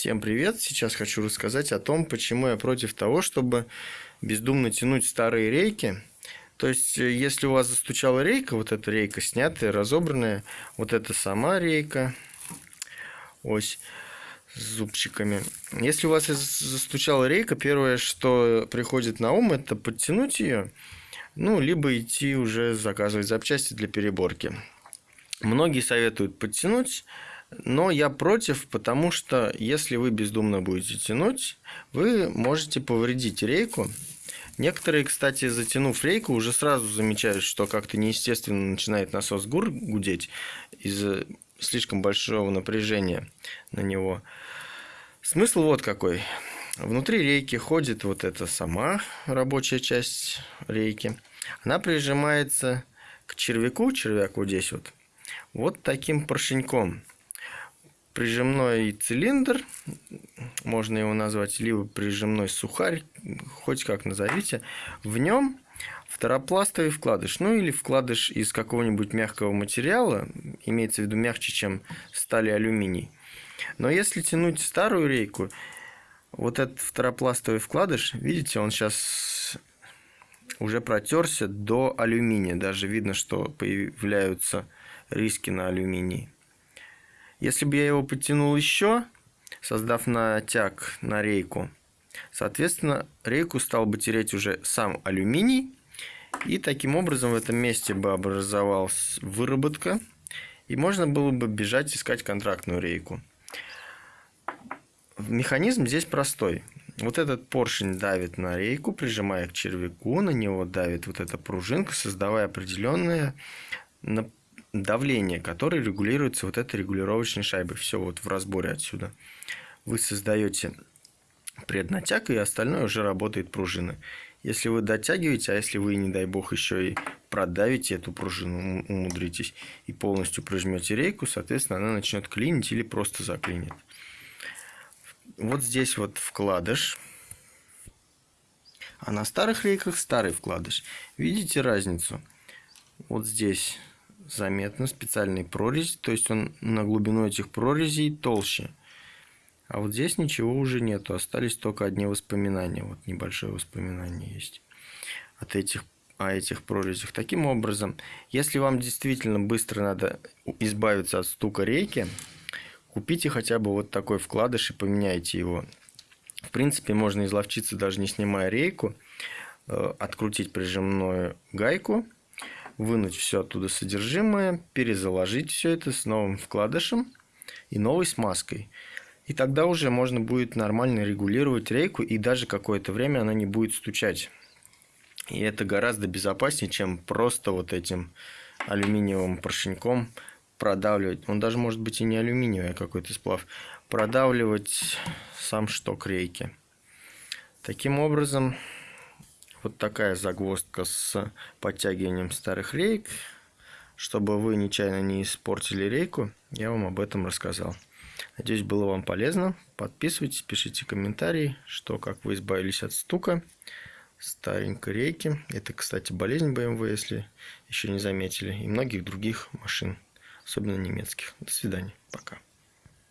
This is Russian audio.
Всем привет! Сейчас хочу рассказать о том, почему я против того, чтобы бездумно тянуть старые рейки. То есть, э, если у вас застучала рейка, вот эта рейка снятая, разобранная, вот это сама рейка, ось с зубчиками. Если у вас застучала рейка, первое, что приходит на ум, это подтянуть ее, ну, либо идти уже заказывать запчасти для переборки. Многие советуют подтянуть, но я против, потому что если вы бездумно будете тянуть, вы можете повредить рейку. Некоторые, кстати, затянув рейку, уже сразу замечают, что как-то неестественно начинает насос гур гудеть из-за слишком большого напряжения на него. Смысл вот какой. Внутри рейки ходит вот эта сама рабочая часть рейки. Она прижимается к червяку, червяк вот здесь вот, вот таким поршеньком прижимной цилиндр, можно его назвать, либо прижимной сухарь, хоть как назовите, в нем второпластовый вкладыш, ну или вкладыш из какого-нибудь мягкого материала, имеется в виду мягче, чем сталь и алюминий. Но если тянуть старую рейку, вот этот второпластовый вкладыш, видите, он сейчас уже протерся до алюминия. Даже видно, что появляются риски на алюминии. Если бы я его подтянул еще, создав натяг на рейку, соответственно, рейку стал бы тереть уже сам алюминий, и таким образом в этом месте бы образовалась выработка, и можно было бы бежать искать контрактную рейку. Механизм здесь простой. Вот этот поршень давит на рейку, прижимая к червяку, на него давит вот эта пружинка, создавая определенное давление, которое регулируется вот этой регулировочной шайбой. Все вот в разборе отсюда. Вы создаете преднатяг, и остальное уже работает пружина. Если вы дотягиваете, а если вы, не дай бог, еще и продавите эту пружину, умудритесь, и полностью прижмете рейку, соответственно, она начнет клинить или просто заклинит. Вот здесь вот вкладыш. А на старых рейках старый вкладыш. Видите разницу? Вот здесь заметно специальный прорезь, то есть он на глубину этих прорезей толще. А вот здесь ничего уже нету, остались только одни воспоминания. Вот небольшое воспоминание есть от этих, о этих прорезях. Таким образом, если вам действительно быстро надо избавиться от стука рейки, купите хотя бы вот такой вкладыш и поменяйте его. В принципе, можно изловчиться даже не снимая рейку, э, открутить прижимную гайку – вынуть все оттуда содержимое, перезаложить все это с новым вкладышем и новой смазкой. И тогда уже можно будет нормально регулировать рейку, и даже какое-то время она не будет стучать. И это гораздо безопаснее, чем просто вот этим алюминиевым поршеньком продавливать. Он даже может быть и не алюминиевый, а какой-то сплав. Продавливать сам шток рейки. Таким образом, вот такая загвоздка с подтягиванием старых рейк. Чтобы вы нечаянно не испортили рейку, я вам об этом рассказал. Надеюсь, было вам полезно. Подписывайтесь, пишите комментарии, что как вы избавились от стука старенькой рейки. Это, кстати, болезнь BMW, если еще не заметили, и многих других машин, особенно немецких. До свидания. Пока.